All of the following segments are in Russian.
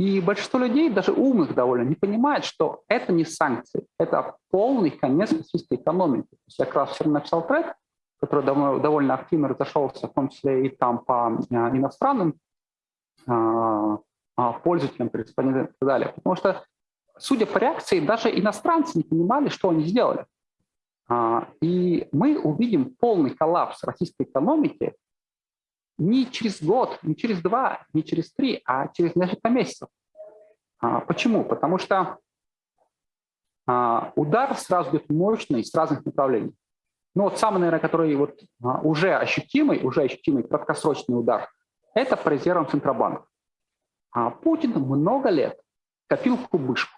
И большинство людей, даже умных довольно, не понимает, что это не санкции, это полный конец российской экономики. То есть я как раз вчера написал трек, который довольно активно разошелся, в том числе и там по а, иностранным а, а, пользователям, корреспондентам и так далее. Потому что, судя по реакции, даже иностранцы не понимали, что они сделали. И мы увидим полный коллапс российской экономики не через год, не через два, не через три, а через несколько месяцев. А, почему? Потому что а, удар сразу идет мощный с разных направлений. Ну вот самый, наверное, который вот а, уже ощутимый, уже ощутимый краткосрочный удар, это по резервам Центробанка. Путин много лет копил кубышку.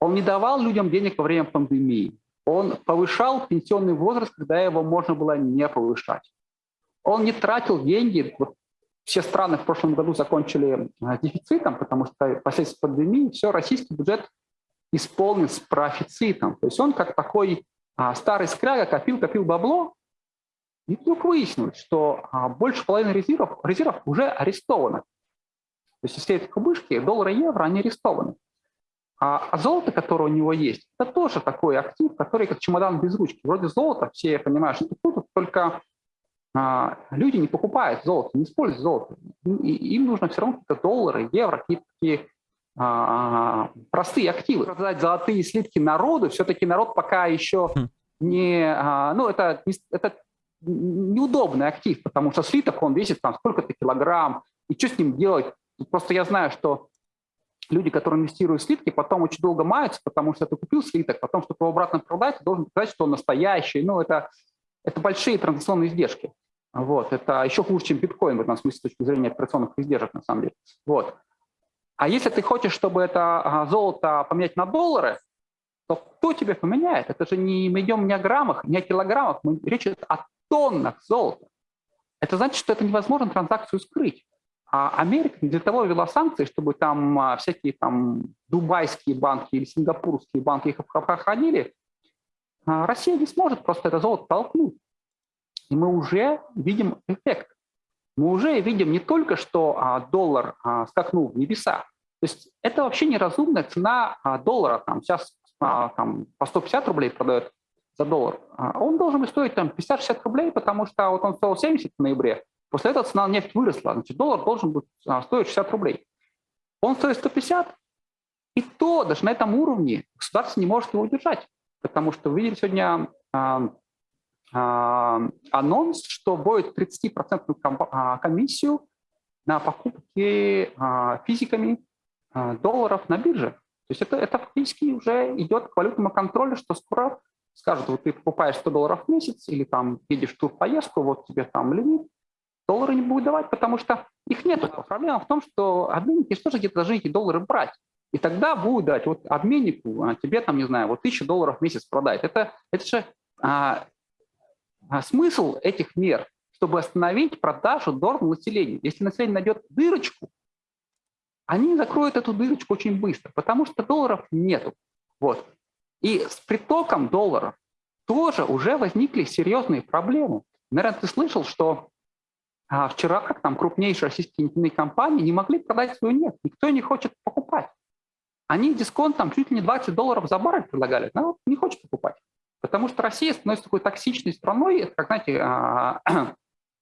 Он не давал людям денег во время пандемии. Он повышал пенсионный возраст, когда его можно было не повышать. Он не тратил деньги. Вот все страны в прошлом году закончили э, дефицитом, потому что последствия пандемии все, российский бюджет исполнен с профицитом. То есть он как такой а, старый скряга копил, копил бабло, и вдруг выяснилось, что а, больше половины резервов, резервов уже арестованы. То есть все эти кубышки, доллары и евро, они арестованы. А, а золото, которое у него есть, это тоже такой актив, который как чемодан без ручки. Вроде золота, все понимают, что тут только люди не покупают золото, не используют золото. им нужно все равно какие-то доллары, евро, какие-то такие а, простые активы. Продать золотые слитки народу, все-таки народ пока еще хм. не... А, ну, это, это неудобный актив, потому что слиток, он весит там сколько-то килограмм, и что с ним делать? Просто я знаю, что люди, которые инвестируют в слитки, потом очень долго маются, потому что ты купил слиток, потом, чтобы его обратно продать, должен сказать, что он настоящий. Ну, это, это большие транзакционные издержки. Вот, это еще хуже, чем биткоин в этом смысле с точки зрения операционных издержек, на самом деле. Вот. А если ты хочешь, чтобы это а, золото поменять на доллары, то кто тебе поменяет? Это же не мы идем не о граммах, не о килограммах, мы, речь идет о тоннах золота. Это значит, что это невозможно транзакцию скрыть. А Америка для того ввела санкции, чтобы там а, всякие там дубайские банки или сингапурские банки их обходили. А Россия не сможет просто это золото толкнуть. И мы уже видим эффект. Мы уже видим не только, что а, доллар а, скакнул в небеса. То есть это вообще неразумная цена а, доллара. Там сейчас там, по 150 рублей продают за доллар. Он должен стоить там 50-60 рублей, потому что вот он стоил 70 в ноябре. После этого цена нефти выросла. Значит, доллар должен быть стоить 60 рублей. Он стоит 150, и то даже на этом уровне государство не может его удержать. Потому что вы видели сегодня анонс, что будет 30% а, комиссию на покупки а, физиками долларов на бирже. То есть это, это фактически уже идет к валютному контролю, что скоро скажут, вот ты покупаешь 100 долларов в месяц или там едешь в тур поездку, вот тебе там лимит, доллары не будут давать, потому что их нет. Проблема в том, что обменники что же где-то должны эти доллары брать. И тогда будут дать вот обменнику, тебе там, не знаю, вот 1000 долларов в месяц продать. Это, это же а, а смысл этих мер, чтобы остановить продажу долларов населению. Если население найдет дырочку, они закроют эту дырочку очень быстро, потому что долларов нету. Вот. И с притоком долларов тоже уже возникли серьезные проблемы. Наверное, ты слышал, что а, вчера как там крупнейшие российские нефтяные компании не могли продать свою нефть. Никто не хочет покупать. Они дисконтом чуть ли не 20 долларов за баррель предлагали. Народ не хочет покупать. Потому что Россия становится такой токсичной страной, как, знаете, а,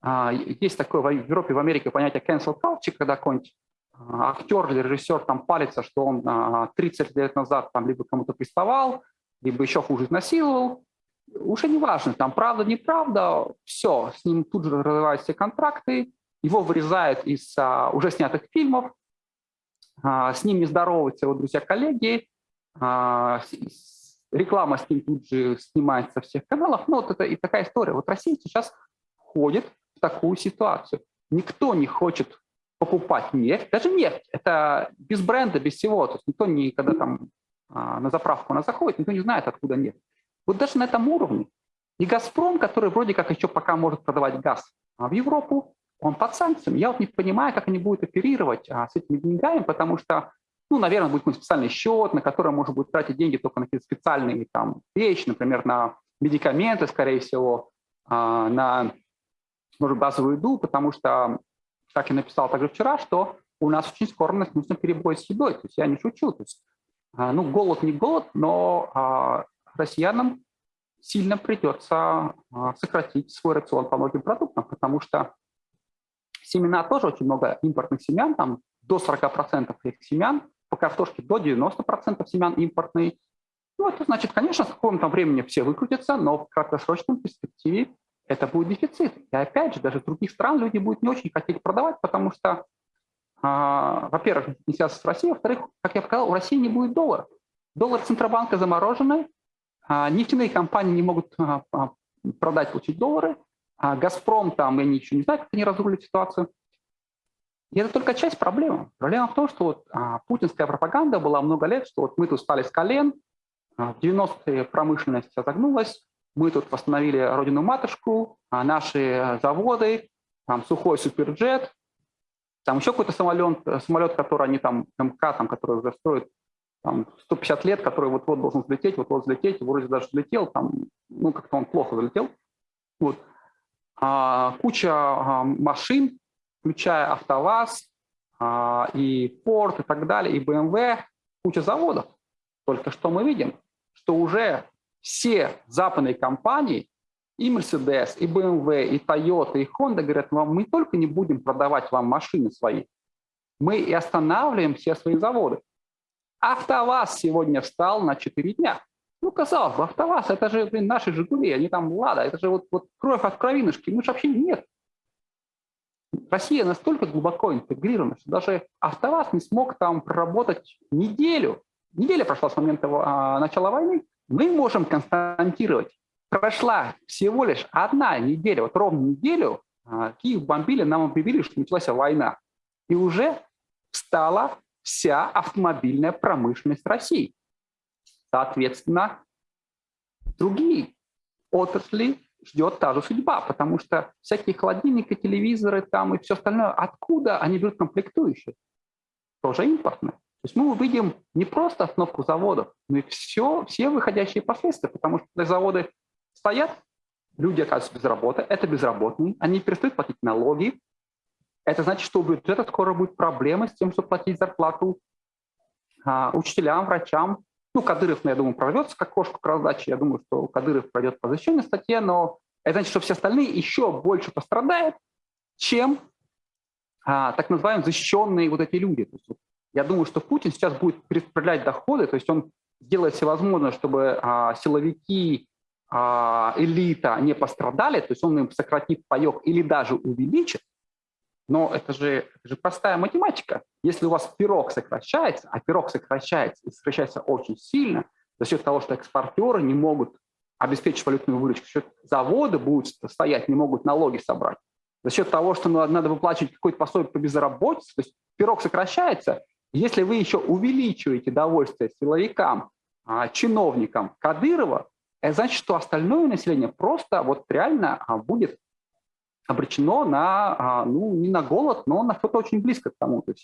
а, есть такое в Европе, в Америке понятие cancel culture, когда какой-нибудь а, актер или режиссер там палится, что он 30 лет назад там либо кому-то приставал, либо еще хуже изнасиловал. Уже не важно, там правда, неправда, все, с ним тут же разрываются все контракты, его вырезают из а, уже снятых фильмов, а, с ним не здороваются его друзья-коллеги, а, реклама с ним тут же снимается со всех каналов. Ну, вот это и такая история. Вот Россия сейчас входит в такую ситуацию. Никто не хочет покупать нефть, даже нефть, это без бренда, без всего. То есть никто никогда там а, на заправку она заходит, никто не знает, откуда нефть. Вот даже на этом уровне. И «Газпром», который вроде как еще пока может продавать газ в Европу, он под санкциями. Я вот не понимаю, как они будут оперировать а, с этими деньгами, потому что ну, наверное, будет какой-то специальный счет, на который можно будет тратить деньги только на какие-то специальные там, вещи, например, на медикаменты, скорее всего, а, на, может, базовую еду, потому что, как я написал также вчера, что у нас очень скоро начнутся перебой с едой. То есть я не шучу. То есть, ну, голод не голод, но россиянам сильно придется сократить свой рацион по многим продуктам, потому что семена тоже очень много импортных семян, там до 40% этих семян, по картошке до 90% семян импортные. Ну, это значит, конечно, с каком-то времени все выкрутятся, но в краткосрочном перспективе это будет дефицит. И опять же, даже других стран люди будут не очень хотеть продавать, потому что, э, во-первых, не связано с Россией, во-вторых, как я сказал, у России не будет доллара. Доллар Центробанка замороженный, э, нефтяные компании не могут э, продать, получить доллары, а «Газпром» там, я ничего не знаю, как они разрулят ситуацию. И это только часть проблемы. Проблема в том, что вот, а, путинская пропаганда была много лет, что вот мы тут стали с колен, а, в 90-е промышленность загнулась, мы тут восстановили родину-матушку, а наши заводы, там сухой суперджет, там еще какой-то самолет, самолет, который они там, МК, там, который уже строят там, 150 лет, который вот-вот должен взлететь, вот-вот взлететь, вроде даже взлетел, там, ну, как-то он плохо взлетел. Вот. А, куча а, машин, включая АвтоВАЗ а, и Ford и так далее, и BMW, куча заводов. Только что мы видим, что уже все западные компании, и Mercedes, и BMW, и Toyota, и Honda говорят, вам мы только не будем продавать вам машины свои, мы и останавливаем все свои заводы. АвтоВАЗ сегодня встал на 4 дня. Ну, казалось бы, АвтоВАЗ, это же, блин, наши «Жигули», они там «Лада», это же вот, вот кровь от кровинушки, ну, же вообще нет. Россия настолько глубоко интегрирована, что даже АвтоВАЗ не смог там проработать неделю. Неделя прошла с момента а, начала войны. Мы можем констатировать, прошла всего лишь одна неделя, вот ровно неделю, а, Киев бомбили, нам объявили, что началась война. И уже встала вся автомобильная промышленность России. Соответственно, другие отрасли ждет та же судьба, потому что всякие холодильники, телевизоры там и все остальное, откуда они берут комплектующие? Тоже импортные. То есть мы увидим не просто остановку заводов, но и все, все выходящие последствия, потому что заводы стоят, люди оказываются без работы, это безработные, они перестают платить налоги. Это значит, что у бюджета скоро будет проблемы с тем, чтобы платить зарплату а, учителям, врачам, ну, Кадыров, ну, я думаю, прорвется как кошку к раздаче. Я думаю, что Кадыров пройдет по защищенной статье, но это значит, что все остальные еще больше пострадают, чем а, так называемые защищенные вот эти люди. То есть, я думаю, что Путин сейчас будет перераспределять доходы, то есть он делает все возможное, чтобы а, силовики, а, элита не пострадали, то есть он им сократит паек или даже увеличит, но это же, это же простая математика. Если у вас пирог сокращается, а пирог сокращается и сокращается очень сильно, за счет того, что экспортеры не могут обеспечить валютную выручку, за счет заводы будут стоять, не могут налоги собрать, за счет того, что надо выплачивать какой-то пособие по безработице, то есть пирог сокращается, если вы еще увеличиваете довольствие силовикам, а, чиновникам Кадырова, это значит, что остальное население просто вот реально а, будет обречено на, а, ну, не на голод, но на что-то очень близко к тому. То есть